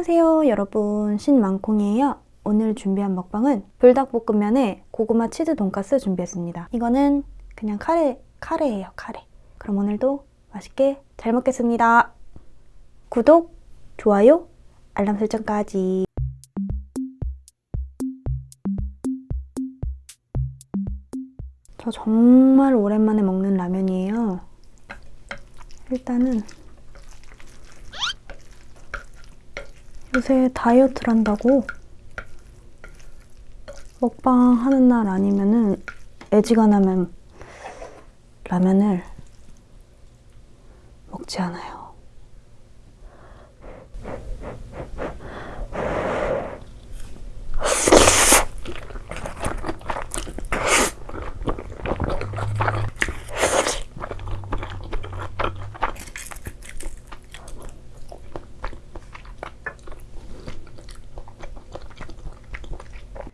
안녕하세요 여러분. 신망콩이에요. 오늘 준비한 먹방은 불닭볶음면에 고구마 치즈 돈가스 준비했습니다. 이거는 그냥 카레, 카레예요 카레. 그럼 오늘도 맛있게 잘 먹겠습니다. 구독, 좋아요, 알람 설정까지. 저 정말 오랜만에 먹는 라면이에요. 일단은 요새 다이어트를 한다고 먹방 하는 날 아니면은 애지간하면 라면을 먹지 않아요.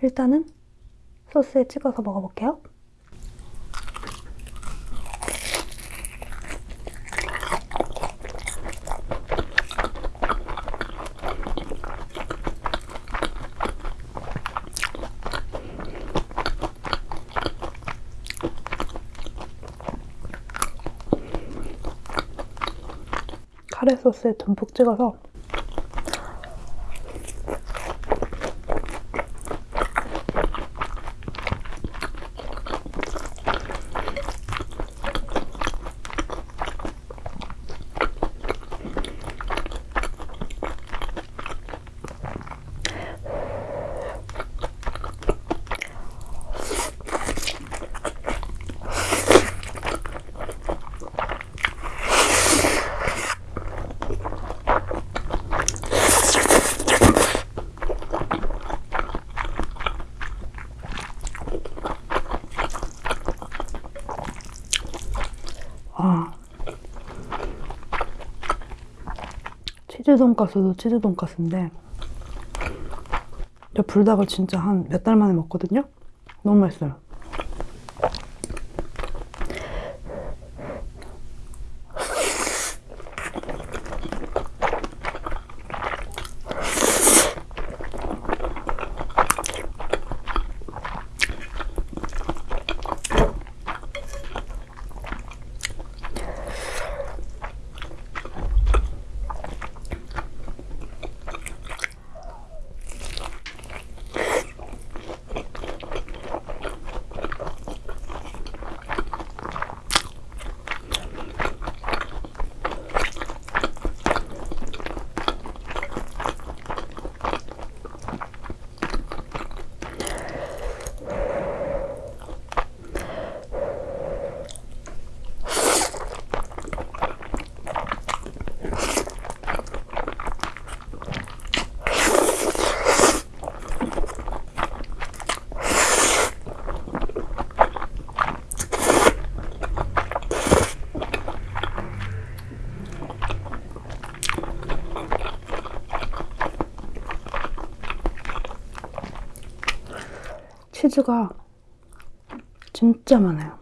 일단은 소스에 찍어서 먹어볼게요. 카레 소스에 듬뿍 찍어서 아. 치즈 돈가스도 치즈 돈가스인데 저 불닭을 진짜 한 몇 달 만에 먹거든요? 너무 맛있어요. 치즈가 진짜 많아요.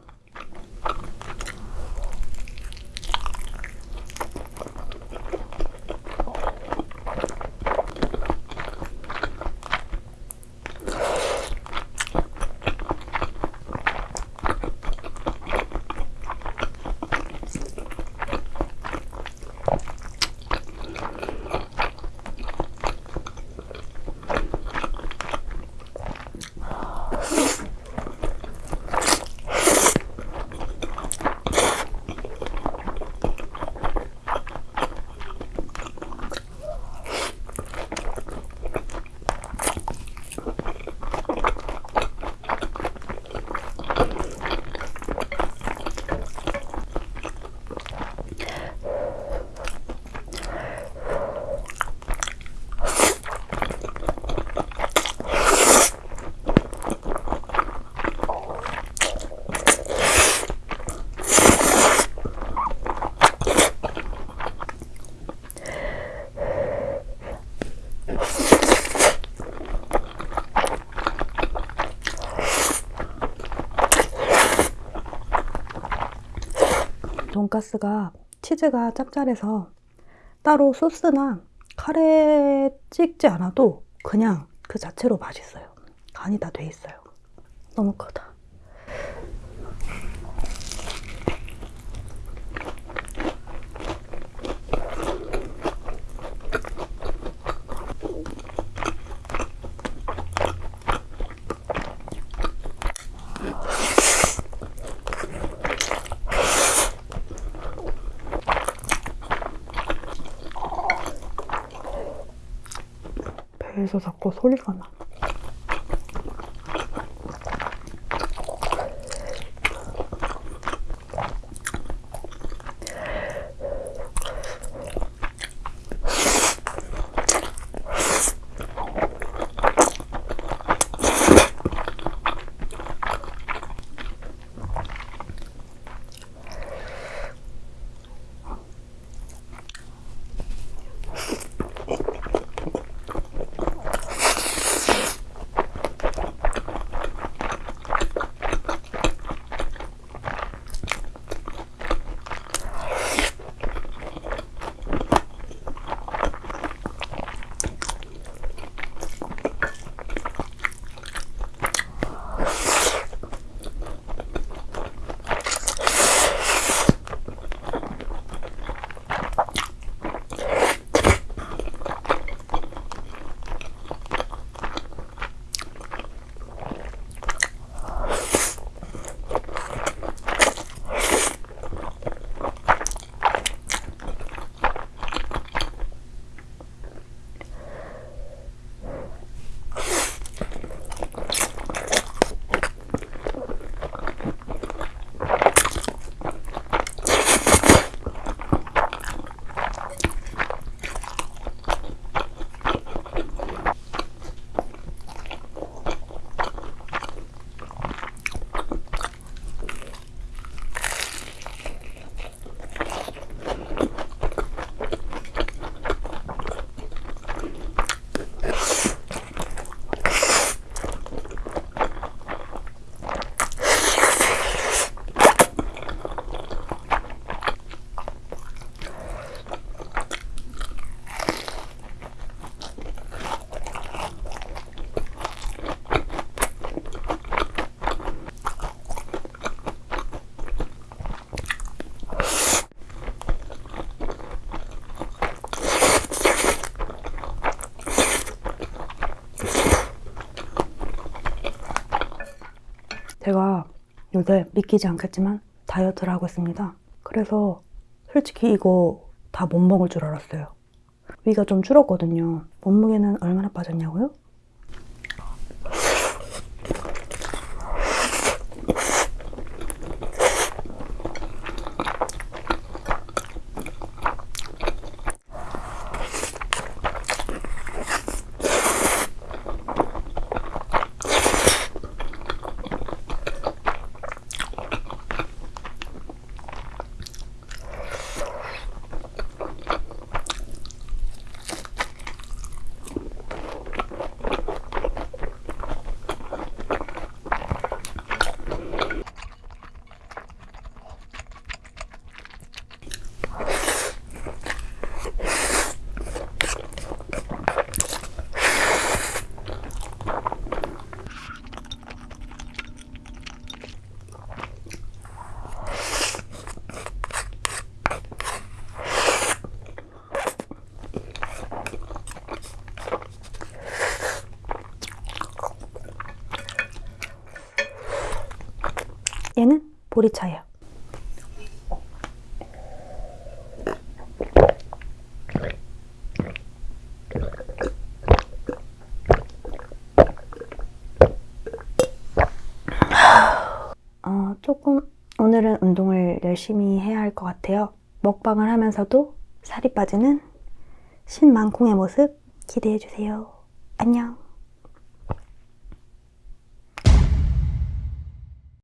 돈가스가 치즈가 짭짤해서 따로 소스나 카레 찍지 않아도 그냥 그 자체로 맛있어요. 간이 다 돼 있어요. 너무 크다. 배에서 자꾸 소리가 나. 요새 믿기지 않겠지만 다이어트를 하고 있습니다. 그래서 솔직히 이거 다 못 먹을 줄 알았어요. 위가 좀 줄었거든요. 몸무게는 얼마나 빠졌냐고요? 얘는 보리차예요. 어, 조금 오늘은 운동을 열심히 해야 할 것 같아요. 먹방을 하면서도 살이 빠지는 신망콩의 모습 기대해 주세요. 안녕.